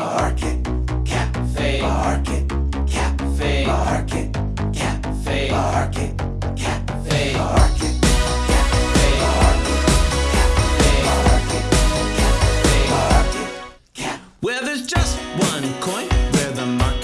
Market Cafe. Market Cafe. Market Cafe. Market. Market Well, there's just one coin where the market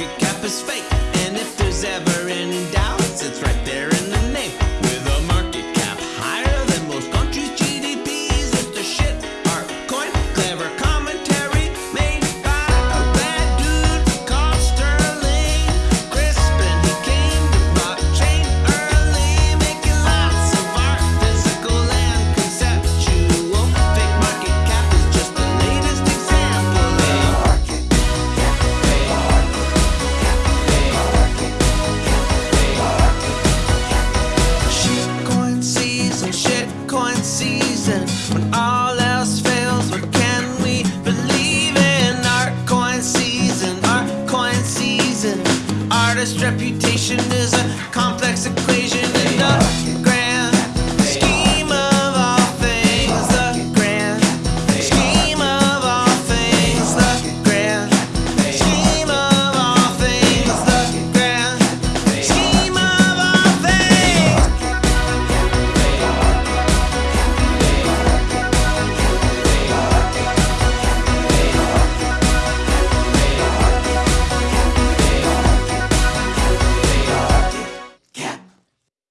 shitcoin season. When all else fails, what can we believe in? Artcoin season, artcoin season. Artist reputation is a complex equation.